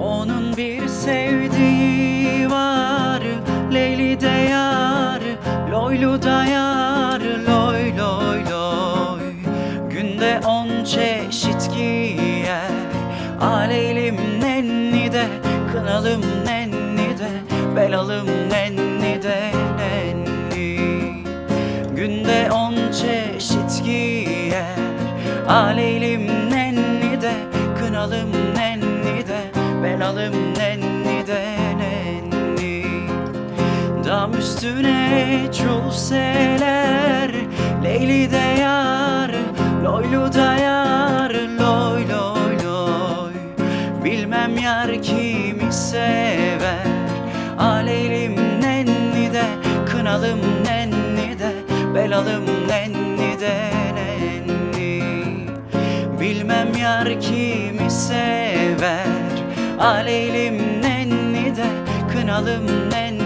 Onun bir sevdiği var Leyli de yar Loylu da yar Loy loy loy. Günde on çeşit giyer Aleylim nenni de Kınalım nenni de Belalım nenni de nenni. Günde on çeşit giyer Aleylim nenni de Kınalım üstüne çulseler Leyli de yar Loylu da yar Loy loy loy. Bilmem yar kimi sever. Aleylim nenni de Kınalım nenni de Belalım nenni de nenni. Bilmem yar kimi sever. Aleylim nenni de Kınalım nenni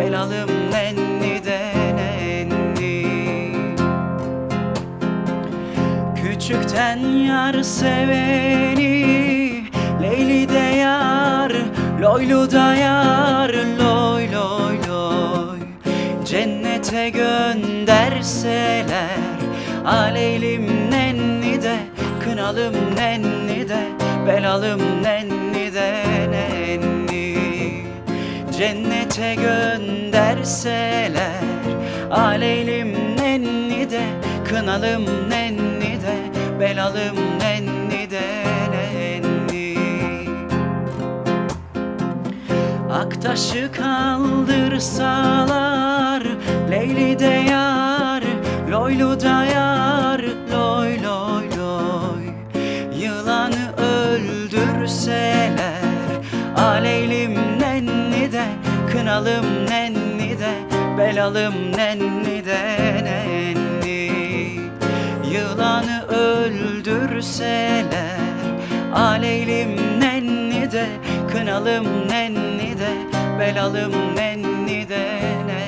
Belalım nenni de nenni. Küçükten yar seveni Leyli de yar Loylu da yar Loy loy loy. Cennete gönderseler Aleylim nenni de Kınalım nenni de Belalım nenni Cennete gönderseler. Aleylim nenni de Kınalım nenni de Belalım nenni de nenni. Aktaşı kaldırsalar Leyli de yar Loylu da yar Loy loy loy. Yılanı öldürseler Aleylim Kınalım nenni de Belalım nenni de nenni. Yılanı öldürseler Aleylim nenni de Kınalım nenni de Belalım nenni de nenni